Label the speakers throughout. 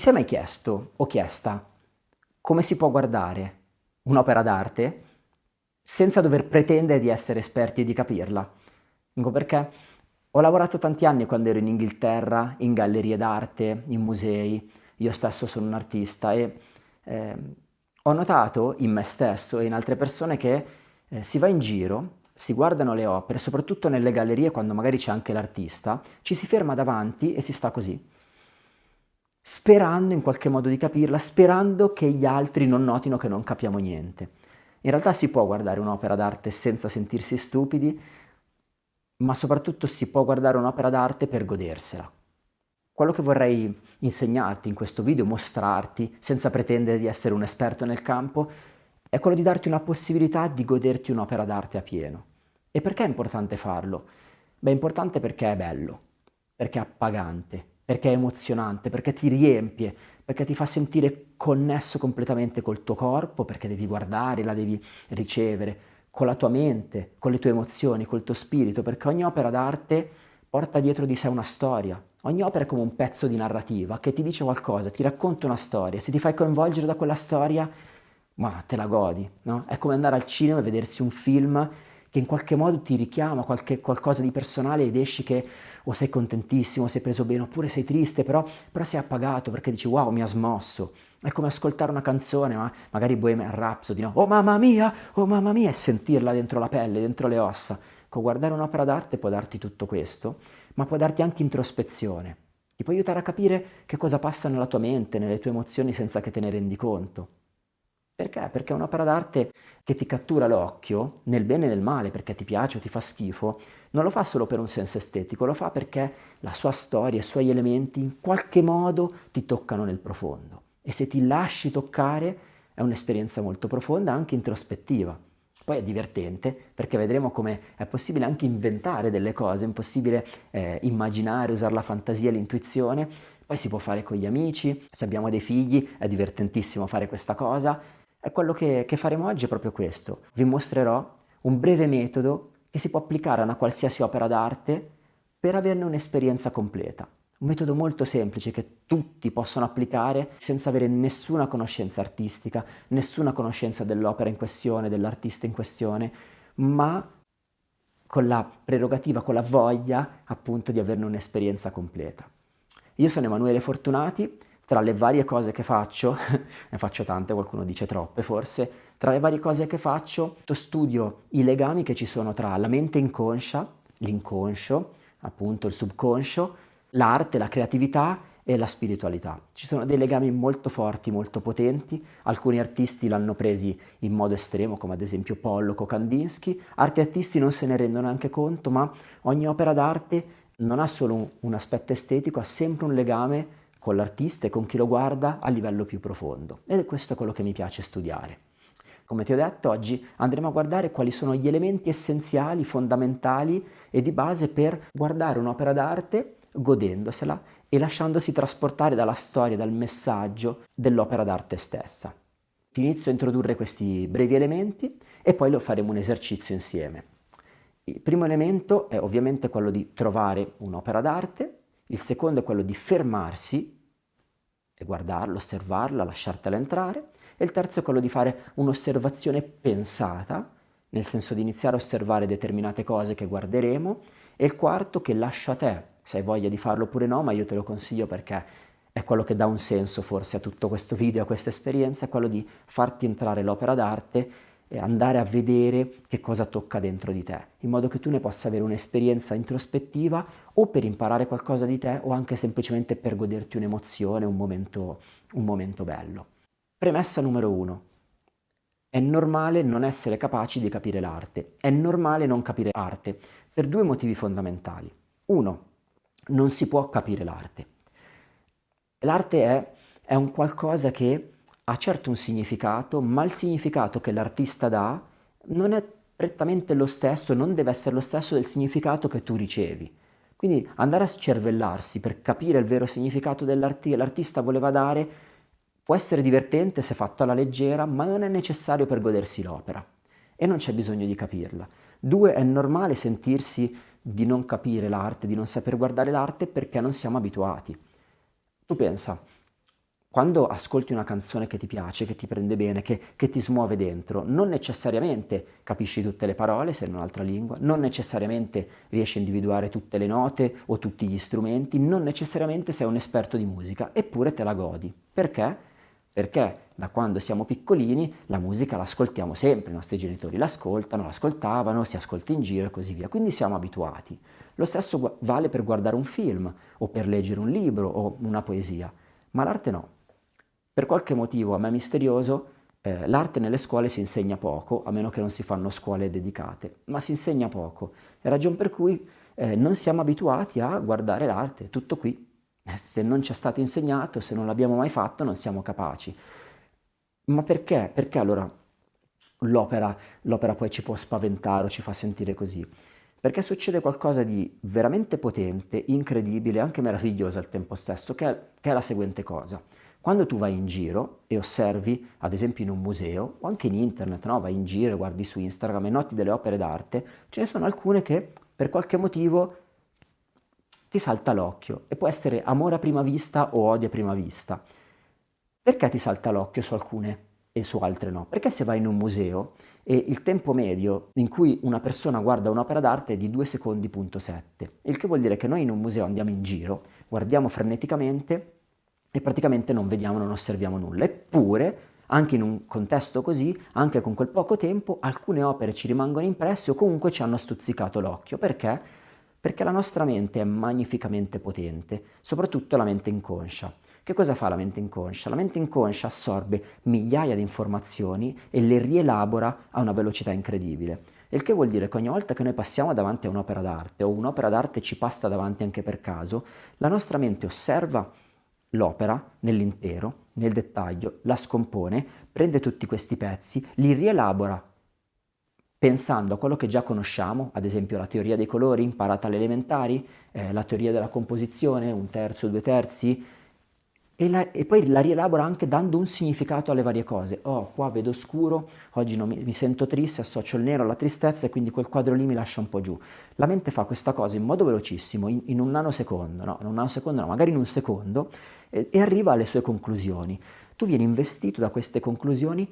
Speaker 1: Ti sei mai chiesto o chiesta come si può guardare un'opera d'arte senza dover pretendere di essere esperti e di capirla? Dico perché ho lavorato tanti anni quando ero in Inghilterra, in gallerie d'arte, in musei, io stesso sono un artista e eh, ho notato in me stesso e in altre persone che eh, si va in giro, si guardano le opere, soprattutto nelle gallerie quando magari c'è anche l'artista, ci si ferma davanti e si sta così, sperando in qualche modo di capirla, sperando che gli altri non notino che non capiamo niente. In realtà si può guardare un'opera d'arte senza sentirsi stupidi, ma soprattutto si può guardare un'opera d'arte per godersela. Quello che vorrei insegnarti in questo video, mostrarti, senza pretendere di essere un esperto nel campo, è quello di darti una possibilità di goderti un'opera d'arte a pieno. E perché è importante farlo? Beh, è importante perché è bello, perché è appagante, perché è emozionante, perché ti riempie, perché ti fa sentire connesso completamente col tuo corpo, perché devi guardare, la devi ricevere, con la tua mente, con le tue emozioni, col tuo spirito, perché ogni opera d'arte porta dietro di sé una storia, Ogni opera è come un pezzo di narrativa che ti dice qualcosa, ti racconta una storia, se ti fai coinvolgere da quella storia, ma te la godi, no? È come andare al cinema e vedersi un film che in qualche modo ti richiama qualche, qualcosa di personale ed esci che o sei contentissimo, sei preso bene, oppure sei triste, però, però sei appagato perché dici wow, mi ha smosso. È come ascoltare una canzone, ma magari Bohemian Rhapsody, no? Oh mamma mia, oh mamma mia, e sentirla dentro la pelle, dentro le ossa. Con guardare un'opera d'arte può darti tutto questo ma può darti anche introspezione. Ti può aiutare a capire che cosa passa nella tua mente, nelle tue emozioni senza che te ne rendi conto. Perché? Perché un'opera d'arte che ti cattura l'occhio, nel bene e nel male, perché ti piace o ti fa schifo, non lo fa solo per un senso estetico, lo fa perché la sua storia, i suoi elementi in qualche modo ti toccano nel profondo. E se ti lasci toccare è un'esperienza molto profonda, anche introspettiva. Poi è divertente perché vedremo come è possibile anche inventare delle cose, è possibile eh, immaginare, usare la fantasia, l'intuizione, poi si può fare con gli amici, se abbiamo dei figli è divertentissimo fare questa cosa. E quello che, che faremo oggi è proprio questo. Vi mostrerò un breve metodo che si può applicare a una qualsiasi opera d'arte per averne un'esperienza completa. Un metodo molto semplice che tutti possono applicare senza avere nessuna conoscenza artistica, nessuna conoscenza dell'opera in questione, dell'artista in questione, ma con la prerogativa, con la voglia appunto di averne un'esperienza completa. Io sono Emanuele Fortunati, tra le varie cose che faccio, ne faccio tante, qualcuno dice troppe forse, tra le varie cose che faccio, studio i legami che ci sono tra la mente inconscia, l'inconscio, appunto il subconscio, l'arte, la creatività e la spiritualità. Ci sono dei legami molto forti, molto potenti, alcuni artisti l'hanno presi in modo estremo, come ad esempio Pollock o Kandinsky, altri artisti non se ne rendono neanche conto, ma ogni opera d'arte non ha solo un, un aspetto estetico, ha sempre un legame con l'artista e con chi lo guarda a livello più profondo. Ed è questo quello che mi piace studiare. Come ti ho detto, oggi andremo a guardare quali sono gli elementi essenziali, fondamentali e di base per guardare un'opera d'arte godendosela e lasciandosi trasportare dalla storia, dal messaggio dell'opera d'arte stessa. Ti inizio a introdurre questi brevi elementi e poi lo faremo un esercizio insieme. Il primo elemento è ovviamente quello di trovare un'opera d'arte, il secondo è quello di fermarsi e guardarla, osservarla, lasciartela entrare, e il terzo è quello di fare un'osservazione pensata, nel senso di iniziare a osservare determinate cose che guarderemo, e il quarto che lascio a te se hai voglia di farlo oppure no, ma io te lo consiglio perché è quello che dà un senso forse a tutto questo video, a questa esperienza, è quello di farti entrare l'opera d'arte andare a vedere che cosa tocca dentro di te, in modo che tu ne possa avere un'esperienza introspettiva o per imparare qualcosa di te o anche semplicemente per goderti un'emozione, un momento, un momento bello. Premessa numero uno. È normale non essere capaci di capire l'arte, è normale non capire arte, per due motivi fondamentali. Uno, non si può capire l'arte. L'arte è, è un qualcosa che ha certo un significato, ma il significato che l'artista dà non è prettamente lo stesso, non deve essere lo stesso del significato che tu ricevi. Quindi andare a scervellarsi per capire il vero significato che l'artista voleva dare può essere divertente se fatto alla leggera, ma non è necessario per godersi l'opera e non c'è bisogno di capirla. Due, è normale sentirsi di non capire l'arte, di non saper guardare l'arte perché non siamo abituati. Tu pensa, quando ascolti una canzone che ti piace, che ti prende bene, che, che, ti smuove dentro, non necessariamente capisci tutte le parole se in un'altra lingua, non necessariamente riesci a individuare tutte le note o tutti gli strumenti, non necessariamente sei un esperto di musica, eppure te la godi. Perché? Perché da quando siamo piccolini la musica l'ascoltiamo sempre, i nostri genitori l'ascoltano, l'ascoltavano, si ascolta in giro e così via, quindi siamo abituati. Lo stesso vale per guardare un film o per leggere un libro o una poesia, ma l'arte no. Per qualche motivo a me misterioso eh, l'arte nelle scuole si insegna poco, a meno che non si fanno scuole dedicate, ma si insegna poco. È ragione per cui eh, non siamo abituati a guardare l'arte, tutto qui. Eh, se non ci è stato insegnato, se non l'abbiamo mai fatto, non siamo capaci. Ma perché? Perché allora l'opera, l'opera poi ci può spaventare o ci fa sentire così? Perché succede qualcosa di veramente potente, incredibile, anche meraviglioso al tempo stesso, che è, che è la seguente cosa. Quando tu vai in giro e osservi, ad esempio in un museo o anche in internet, no? vai in giro guardi su Instagram e noti delle opere d'arte, ce ne sono alcune che per qualche motivo ti salta l'occhio e può essere amore a prima vista o odio a prima vista. Perché ti salta l'occhio su alcune e su altre no? Perché se vai in un museo e il tempo medio in cui una persona guarda un'opera d'arte è di 2 secondi punto 7, il che vuol dire che noi in un museo andiamo in giro, guardiamo freneticamente e praticamente non vediamo, non osserviamo nulla. Eppure, anche in un contesto così, anche con quel poco tempo, alcune opere ci rimangono impresse o comunque ci hanno stuzzicato l'occhio. Perché? Perché la nostra mente è magnificamente potente, soprattutto la mente inconscia. Che cosa fa la mente inconscia? La mente inconscia assorbe migliaia di informazioni e le rielabora a una velocità incredibile. Il che vuol dire che ogni volta che noi passiamo davanti a un'opera d'arte o un'opera d'arte ci passa davanti anche per caso, la nostra mente osserva l'opera nell'intero, nel dettaglio, la scompone, prende tutti questi pezzi, li rielabora pensando a quello che già conosciamo, ad esempio la teoria dei colori imparata alle elementari, eh, la teoria della composizione, un terzo, due terzi, e, la, e, poi la rielabora anche dando un significato alle varie cose. Oh, qua vedo scuro, oggi mi, mi, sento triste, associo il nero alla tristezza e quindi quel quadro lì mi lascia un po' giù. La mente fa questa cosa in modo velocissimo, in, in un nanosecondo, no, in un nanosecondo no, magari in un secondo, e, e arriva alle sue conclusioni. Tu vieni investito da queste conclusioni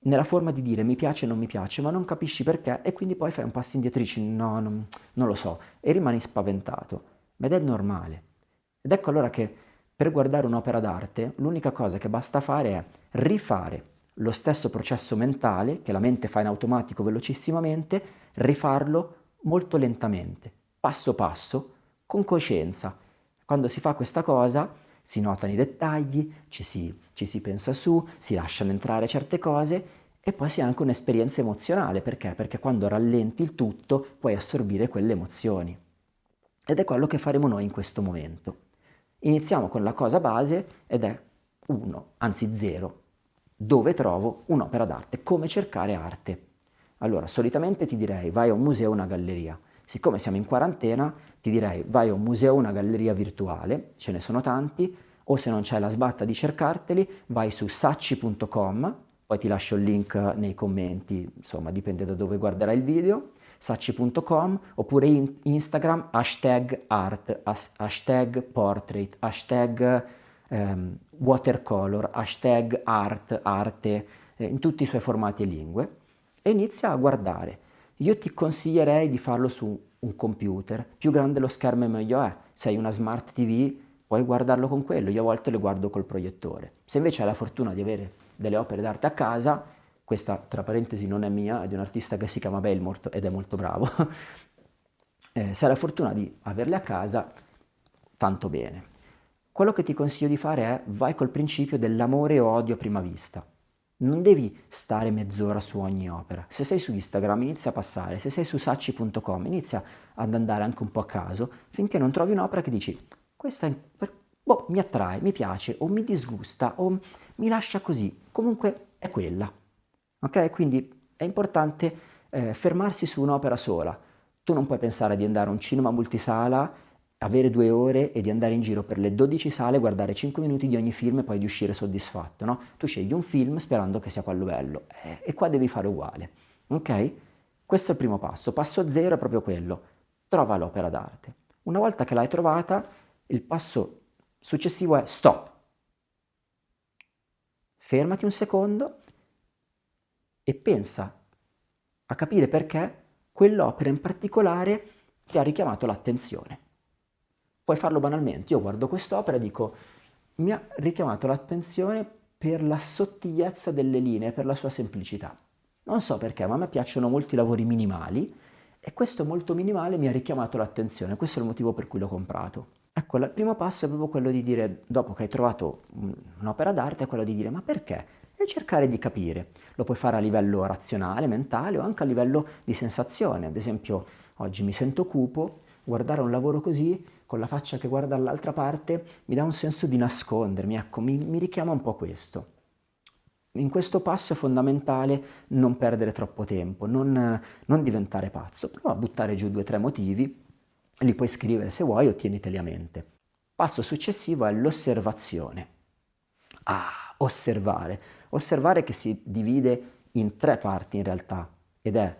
Speaker 1: nella forma di dire mi piace o non mi piace, ma non capisci perché e quindi poi fai un passo indietro e dici no, non, non lo so, e rimani spaventato. Ed è normale. Ed ecco allora che per guardare un'opera d'arte l'unica cosa che basta fare è rifare lo stesso processo mentale che la mente fa in automatico velocissimamente, rifarlo molto lentamente, passo passo, con coscienza. Quando si fa questa cosa si notano i dettagli, ci si, ci si pensa su, si lasciano entrare certe cose e poi si ha anche un'esperienza emozionale. Perché? Perché quando rallenti il tutto puoi assorbire quelle emozioni. Ed è quello che faremo noi in questo momento. Iniziamo con la cosa base ed è 1, anzi 0. Dove trovo un'opera d'arte? Come cercare arte? Allora, solitamente ti direi vai a un museo o una galleria. Siccome siamo in quarantena, ti direi vai a un museo o una galleria virtuale, ce ne sono tanti, o se non c'è la sbatta di cercarteli, vai su sacci.com, poi ti lascio il link nei commenti, insomma dipende da dove guarderai il video, sacci.com oppure in Instagram hashtag art, hashtag portrait, hashtag um, watercolor, hashtag art, arte, eh, in tutti i suoi formati e lingue e inizia a guardare. Io ti consiglierei di farlo su un computer, più grande lo schermo meglio è, se hai una smart TV puoi guardarlo con quello, io a volte le guardo col proiettore. Se invece hai la fortuna di avere delle opere d'arte a casa, questa tra parentesi non è mia, è di un artista che si chiama Belmort ed è molto bravo, eh, la fortuna di averle a casa, tanto bene. Quello che ti consiglio di fare è vai col principio dell'amore o odio a prima vista. Non devi stare mezz'ora su ogni opera. Se sei su Instagram inizia a passare, se sei su sacci.com inizia ad andare anche un po' a caso finché non trovi un'opera che dici questa boh, mi attrae, mi piace o mi disgusta o mi lascia così, comunque è quella. Ok? Quindi è importante eh, fermarsi su un'opera sola. Tu non puoi pensare di andare a un cinema multisala, avere due ore e di andare in giro per le 12 sale, guardare 5 minuti di ogni film e poi di uscire soddisfatto, no? Tu scegli un film sperando che sia quello bello eh, e qua devi fare uguale, ok? Questo è il primo passo. Passo zero è proprio quello. Trova l'opera d'arte. Una volta che l'hai trovata, il passo successivo è stop. fermati un secondo e pensa a capire perché quell'opera in particolare ti ha richiamato l'attenzione. Puoi farlo banalmente, io guardo quest'opera e dico mi ha richiamato l'attenzione per la sottigliezza delle linee, per la sua semplicità. Non so perché, ma a me piacciono molto i lavori minimali e questo molto minimale mi ha richiamato l'attenzione, questo è il motivo per cui l'ho comprato. Ecco, il primo passo è proprio quello di dire, dopo che hai trovato un'opera d'arte, è quello di dire ma perché? E cercare di capire. Lo puoi fare a livello razionale, mentale o anche a livello di sensazione. Ad esempio, oggi mi sento cupo, guardare un lavoro così con la faccia che guarda all'altra parte mi dà un senso di nascondermi, ecco, mi, mi richiama un po' questo. In questo passo è fondamentale non perdere troppo tempo, non, non diventare pazzo, prova a buttare giù due o tre motivi, li puoi scrivere se vuoi o tieniteli a mente. Passo successivo è l'osservazione. Ah, osservare. Osservare che si divide in tre parti in realtà ed è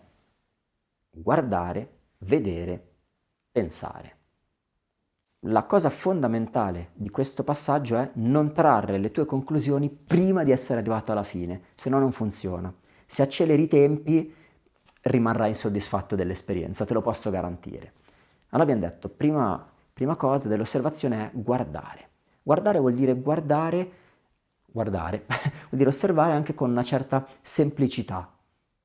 Speaker 1: guardare, vedere, pensare. La cosa fondamentale di questo passaggio è non trarre le tue conclusioni prima di essere arrivato alla fine, se no non funziona. Se acceleri i tempi rimarrai insoddisfatto dell'esperienza, te lo posso garantire. Allora abbiamo detto, prima, prima cosa dell'osservazione è guardare. Guardare vuol dire guardare, guardare, vuol dire osservare anche con una certa semplicità.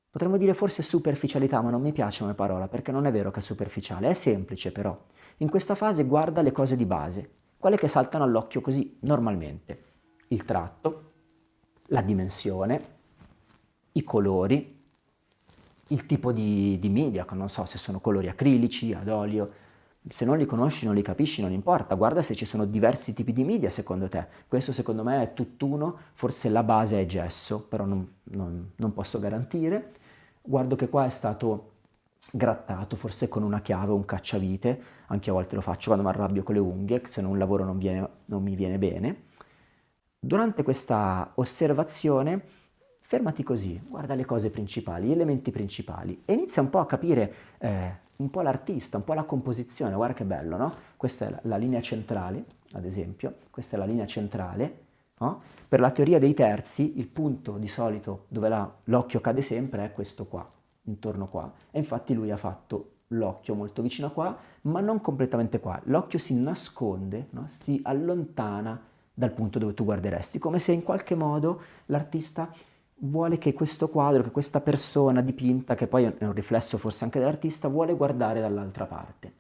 Speaker 1: Potremmo dire forse superficialità, ma non mi piace come parola, perché non è vero che è superficiale, è semplice però. In questa fase guarda le cose di base, quelle che saltano all'occhio così normalmente. Il tratto, la dimensione, i colori, il tipo di, di media, non so se sono colori acrilici, ad olio, se non li conosci, non li capisci, non importa, guarda se ci sono diversi tipi di media secondo te. Questo secondo me è tutt'uno, forse la base è gesso, però non, non, non posso garantire. Guardo che qua è stato grattato, forse con una chiave un cacciavite, anche a volte lo faccio quando mi arrabbio con le unghie, se no un lavoro non, viene, non mi viene bene. Durante questa osservazione fermati così, guarda le cose principali, gli elementi principali e inizia un po' a capire eh, un po' l'artista, un po' la composizione, guarda che bello, no? Questa è la, linea centrale, ad esempio, questa è la linea centrale, no? Per la teoria dei terzi il punto di solito dove l'occhio cade sempre è questo qua, intorno qua, e infatti lui ha fatto l'occhio molto vicino qua, ma non completamente qua. L'occhio si nasconde, no? si allontana dal punto dove tu guarderesti, come se in qualche modo l'artista vuole che questo quadro, che questa persona dipinta, che poi è un riflesso forse anche dell'artista, vuole guardare dall'altra parte.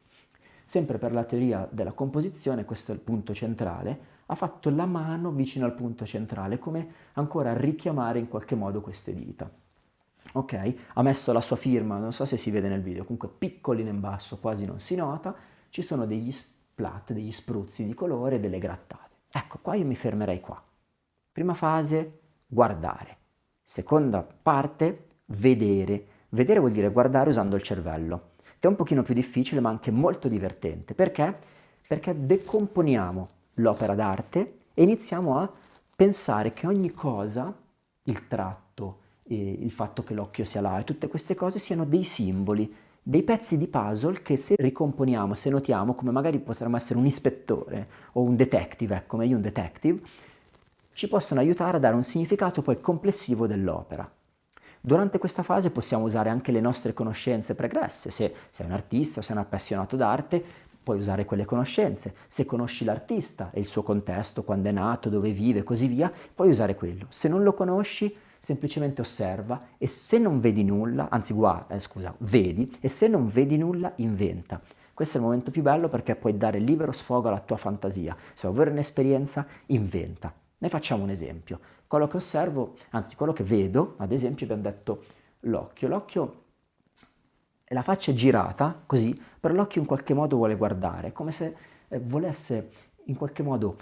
Speaker 1: Sempre per la teoria della composizione, questo è il punto centrale, ha fatto la mano vicino al punto centrale, come ancora richiamare in qualche modo queste dita ok? Ha messo la sua firma, non so se si vede nel video, comunque piccolino in basso, quasi non si nota, ci sono degli splat, degli spruzzi di colore, delle grattate. Ecco, qua io mi fermerei qua. Prima fase, guardare. Seconda parte, vedere. Vedere vuol dire guardare usando il cervello, che è un pochino più difficile ma anche molto divertente. Perché? Perché decomponiamo l'opera d'arte e iniziamo a pensare che ogni cosa, il tratto, il fatto che l'occhio sia là e tutte queste cose siano dei simboli, dei pezzi di puzzle che se ricomponiamo, se notiamo, come magari potremmo essere un ispettore o un detective, ecco meglio un detective, ci possono aiutare a dare un significato poi complessivo dell'opera. Durante questa fase possiamo usare anche le nostre conoscenze pregresse, se sei un artista o sei un appassionato d'arte, puoi usare quelle conoscenze. Se conosci l'artista e il suo contesto, quando è nato, dove vive e così via, puoi usare quello. Se non lo conosci, semplicemente osserva e se non vedi nulla, anzi guarda, eh, scusa, vedi, e se non vedi nulla, inventa. Questo è il momento più bello perché puoi dare libero sfogo alla tua fantasia. Se vuoi avere un'esperienza, inventa. Ne facciamo un esempio. Quello che osservo, anzi quello che vedo, ad esempio abbiamo detto l'occhio. L'occhio, la faccia è girata così, però l'occhio in qualche modo vuole guardare, come se eh, volesse in qualche modo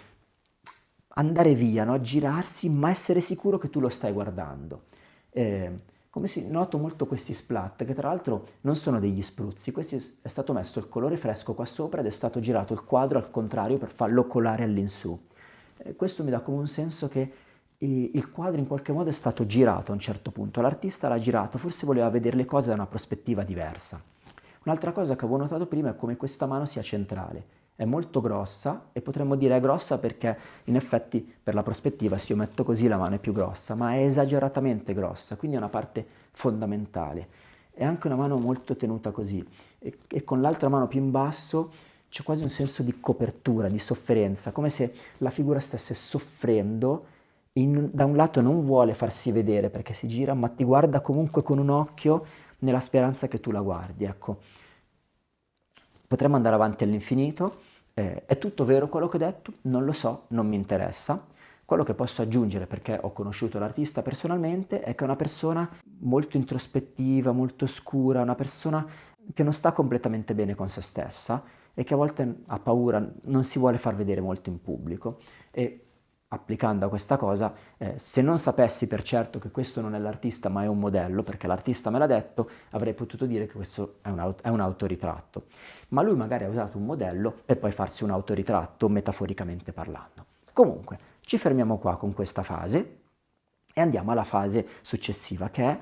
Speaker 1: andare via, no? girarsi, ma essere sicuro che tu lo stai guardando. Eh, come si noto molto questi splat, che tra l'altro non sono degli spruzzi, questi è stato messo il colore fresco qua sopra ed è stato girato il quadro al contrario per farlo colare all'insù. Questo mi dà come un senso che il quadro in qualche modo è stato girato a un certo punto, l'artista l'ha girato, forse voleva vedere le cose da una prospettiva diversa. Un'altra cosa che avevo notato prima è come questa mano sia centrale, è molto grossa e potremmo dire è grossa perché in effetti per la prospettiva se io metto così la mano è più grossa, ma è esageratamente grossa, quindi è una parte fondamentale. È anche una mano molto tenuta così e, e con l'altra mano più in basso c'è quasi un senso di copertura, di sofferenza, come se la figura stesse soffrendo in, da un lato non vuole farsi vedere perché si gira, ma ti guarda comunque con un occhio nella speranza che tu la guardi, ecco. Potremmo andare avanti all'infinito, eh, è tutto vero quello che ho detto? Non lo so, non mi interessa. Quello che posso aggiungere, perché ho conosciuto l'artista personalmente, è che è una persona molto introspettiva, molto scura, una persona che non sta completamente bene con se stessa e che a volte ha paura, non si vuole far vedere molto in pubblico. E applicando a questa cosa, eh, se non sapessi per certo che questo non è l'artista ma è un modello, perché l'artista me l'ha detto, avrei potuto dire che questo è un, è un autoritratto. Ma lui magari ha usato un modello per poi farsi un autoritratto, metaforicamente parlando. Comunque, ci fermiamo qua con questa fase e andiamo alla fase successiva, che è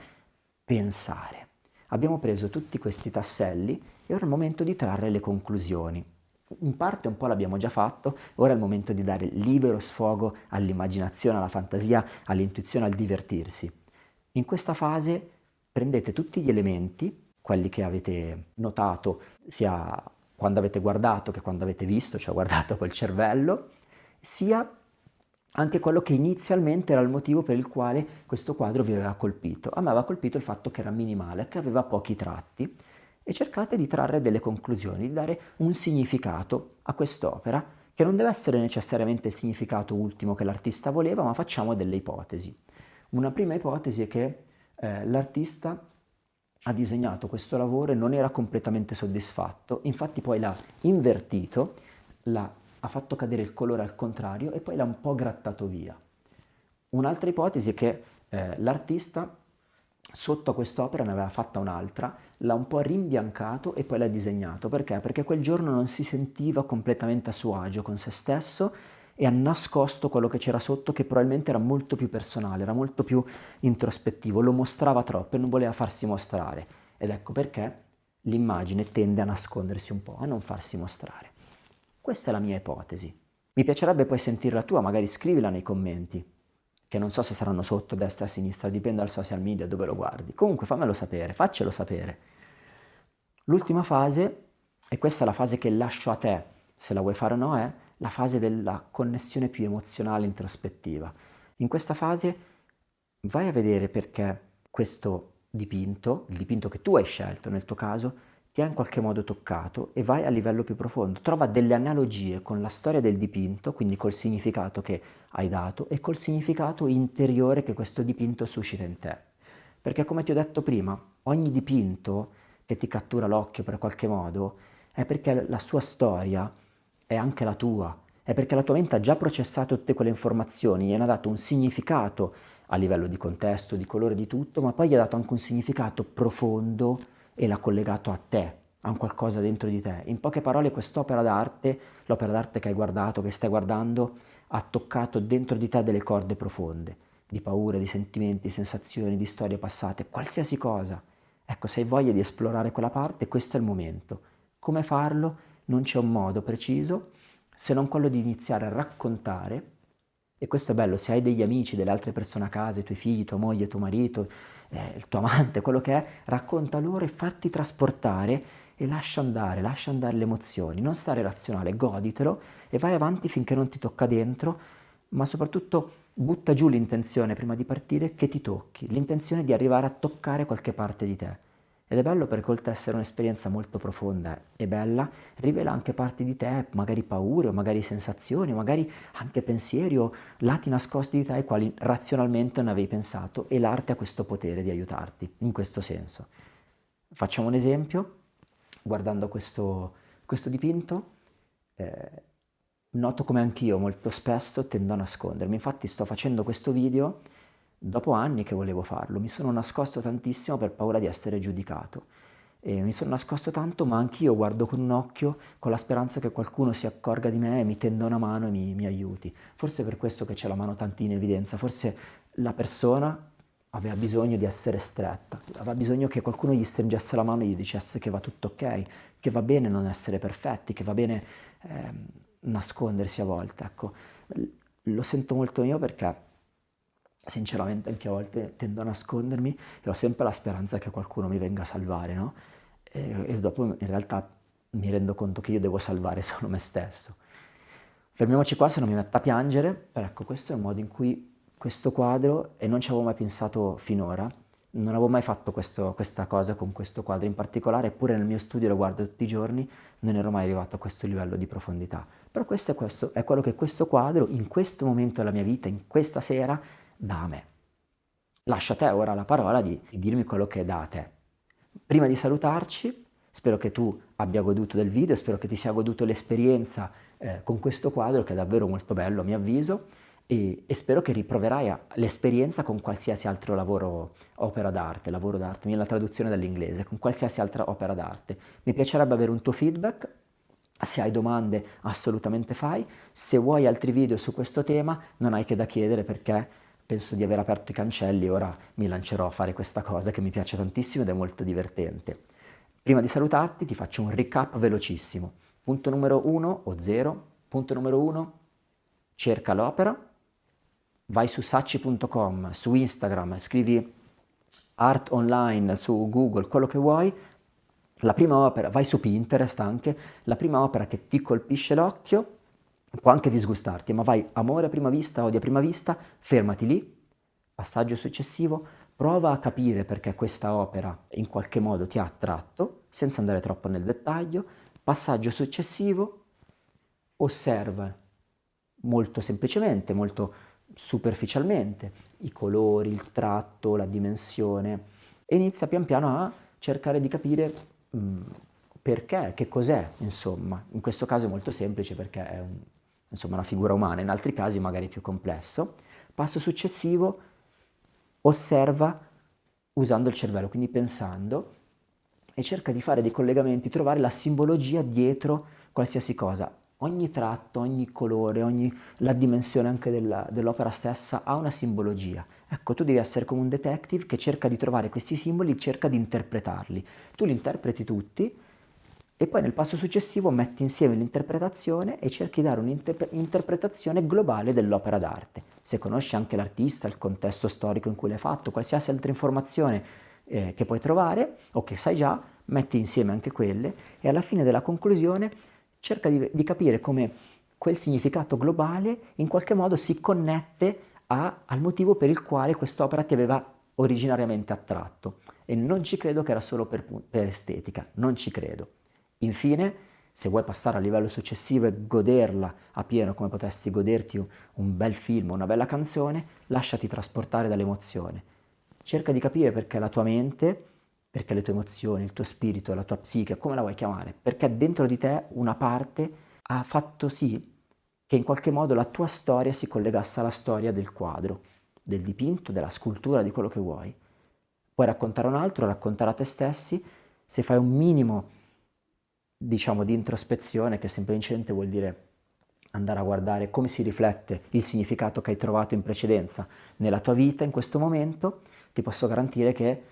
Speaker 1: pensare. Abbiamo preso tutti questi tasselli e ora è il momento di trarre le conclusioni in parte un po' l'abbiamo già fatto, ora è il momento di dare libero sfogo all'immaginazione, alla fantasia, all'intuizione, al divertirsi. In questa fase prendete tutti gli elementi, quelli che avete notato sia quando avete guardato che quando avete visto, cioè guardato col cervello, sia anche quello che inizialmente era il motivo per il quale questo quadro vi aveva colpito. A me aveva colpito il fatto che era minimale, che aveva pochi tratti, e cercate di trarre delle conclusioni, di dare un significato a quest'opera, che non deve essere necessariamente il significato ultimo che l'artista voleva, ma facciamo delle ipotesi. Una prima ipotesi è che eh, l'artista ha disegnato questo lavoro e non era completamente soddisfatto, infatti poi l'ha invertito, l'ha, ha fatto cadere il colore al contrario e poi l'ha un po' grattato via. Un'altra ipotesi è che eh, l'artista sotto a quest'opera ne aveva fatta un'altra, l'ha un po' rimbiancato e poi l'ha disegnato. Perché? Perché quel giorno non si sentiva completamente a suo agio con se stesso e ha nascosto quello che c'era sotto che probabilmente era molto più personale, era molto più introspettivo, lo mostrava troppo e non voleva farsi mostrare. Ed ecco perché l'immagine tende a nascondersi un po', a non farsi mostrare. Questa è la mia ipotesi. Mi piacerebbe poi sentire la tua, magari scrivila nei commenti che non so se saranno sotto, destra, sinistra, dipende dal social media dove lo guardi. Comunque fammelo sapere, faccelo sapere. L'ultima fase, e questa è la fase che lascio a te, se la vuoi fare o no, è la fase della connessione più emozionale introspettiva. In questa fase vai a vedere perché questo dipinto, il dipinto che tu hai scelto nel tuo caso, ti ha in qualche modo toccato e vai a livello più profondo. Trova delle analogie con la storia del dipinto, quindi col significato che hai dato e col significato interiore che questo dipinto suscita in te. Perché come ti ho detto prima, ogni dipinto che ti cattura l'occhio per qualche modo è perché la sua storia è anche la tua, è perché la tua mente ha già processato tutte quelle informazioni, gli ha dato un significato a livello di contesto, di colore, di tutto, ma poi gli ha dato anche un significato profondo e l'ha collegato a te, a un qualcosa dentro di te. In poche parole quest'opera d'arte, l'opera d'arte che hai guardato, che stai guardando, ha toccato dentro di te delle corde profonde, di paure, di sentimenti, di sensazioni, di storie passate, qualsiasi cosa. Ecco, se hai voglia di esplorare quella parte, questo è il momento. Come farlo? Non c'è un modo preciso, se non quello di iniziare a raccontare, e questo è bello, se hai degli amici, delle altre persone a casa, i tuoi figli, tua moglie, tuo marito, eh, il tuo amante, quello che è, racconta loro e fatti trasportare e lascia andare, lascia andare le emozioni, non stare razionale, goditelo e vai avanti finché non ti tocca dentro, ma soprattutto butta giù l'intenzione prima di partire che ti tocchi, l'intenzione di arrivare a toccare qualche parte di te. Ed è bello perché oltre ad essere un'esperienza molto profonda e bella, rivela anche parti di te, magari paure, o magari sensazioni, magari anche pensieri o lati nascosti di te ai quali razionalmente non avevi pensato e l'arte ha questo potere di aiutarti in questo senso. Facciamo un esempio, guardando questo, questo dipinto, eh, noto come anch'io molto spesso tendo a nascondermi, infatti sto facendo questo video Dopo anni che volevo farlo, mi sono nascosto tantissimo per paura di essere giudicato. E mi sono nascosto tanto, ma anch'io guardo con un occhio con la speranza che qualcuno si accorga di me e mi tenda una mano e mi, mi aiuti. Forse è per questo che c'è la mano tanto in evidenza, forse la persona aveva bisogno di essere stretta, aveva bisogno che qualcuno gli stringesse la mano e gli dicesse che va tutto ok, che va bene non essere perfetti, che va bene eh, nascondersi a volte, ecco. Lo sento molto io perché sinceramente anche a volte tendo a nascondermi e ho sempre la speranza che qualcuno mi venga a salvare, no? E, e dopo in realtà mi rendo conto che io devo salvare solo me stesso. Fermiamoci qua se non mi metto a piangere, però ecco questo è un modo in cui questo quadro, e non ci avevo mai pensato finora, non avevo mai fatto questo, questa cosa con questo quadro in particolare, eppure nel mio studio lo guardo tutti i giorni, non ero mai arrivato a questo livello di profondità. Però questo è, questo, è quello che questo quadro, in questo momento della mia vita, in questa sera, dà a me. Lascio a te ora la parola di, di dirmi quello che dà a te. Prima di salutarci, spero che tu abbia goduto del video, spero che ti sia goduto l'esperienza eh, con questo quadro che è davvero molto bello a mio avviso e, e spero che riproverai l'esperienza con qualsiasi altro lavoro, opera d'arte, lavoro d'arte, la traduzione dall'inglese, con qualsiasi altra opera d'arte. Mi piacerebbe avere un tuo feedback, se hai domande assolutamente fai, se vuoi altri video su questo tema non hai che da chiedere perché penso di aver aperto i cancelli ora mi lancerò a fare questa cosa che mi piace tantissimo ed è molto divertente. Prima di salutarti ti faccio un recap velocissimo. Punto numero 1 o 0, punto numero 1, cerca l'opera, vai su sacci.com, su Instagram, scrivi art online su Google, quello che vuoi, la prima opera, vai su Pinterest anche, la prima opera che ti colpisce l'occhio, può anche disgustarti, ma vai amore a prima vista, odio a prima vista, fermati lì, passaggio successivo, prova a capire perché questa opera in qualche modo ti ha attratto, senza andare troppo nel dettaglio, passaggio successivo, osserva molto semplicemente, molto superficialmente i colori, il tratto, la dimensione e inizia pian piano a cercare di capire mh, mm, perché, che cos'è, insomma. In questo caso è molto semplice perché è un, insomma una figura umana, in altri casi magari più complesso. Passo successivo, osserva usando il cervello, quindi pensando, e cerca di fare dei collegamenti, trovare la simbologia dietro qualsiasi cosa. Ogni tratto, ogni colore, ogni, la dimensione anche dell'opera stessa ha una simbologia. Ecco, tu devi essere come un detective che cerca di trovare questi simboli, cerca di interpretarli. Tu li interpreti tutti, e poi nel passo successivo metti insieme l'interpretazione e cerchi di dare un'interpretazione globale dell'opera d'arte. Se conosci anche l'artista, il contesto storico in cui l'hai fatto, qualsiasi altra informazione eh, che puoi trovare o che sai già, metti insieme anche quelle e alla fine della conclusione cerca di, di capire come quel significato globale in qualche modo si connette a, al motivo per il quale quest'opera ti aveva originariamente attratto. E non ci credo che era solo per, per estetica, non ci credo. Infine, se vuoi passare al livello successivo e goderla a pieno come potresti goderti un bel film, una bella canzone, lasciati trasportare dall'emozione. Cerca di capire perché la tua mente, perché le tue emozioni, il tuo spirito, la tua psiche, come la vuoi chiamare, perché dentro di te una parte ha fatto sì che in qualche modo la tua storia si collegasse alla storia del quadro, del dipinto, della scultura, di quello che vuoi. Puoi raccontare un altro, raccontare a te stessi, se fai un minimo diciamo di introspezione che semplicemente vuol dire andare a guardare come si riflette il significato che hai trovato in precedenza nella tua vita in questo momento, ti posso garantire che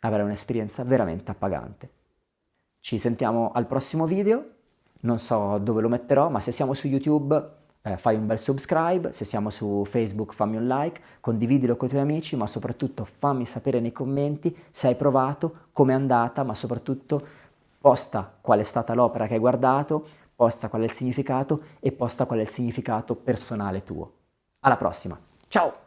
Speaker 1: avrai un'esperienza veramente appagante. Ci sentiamo al prossimo video, non so dove lo metterò, ma se siamo su YouTube eh, fai un bel subscribe, se siamo su Facebook fammi un like, condividilo con i tuoi amici, ma soprattutto fammi sapere nei commenti se hai provato, come è andata, ma soprattutto posta qual è stata l'opera che hai guardato, posta qual è il significato e posta qual è il significato personale tuo. Alla prossima, ciao!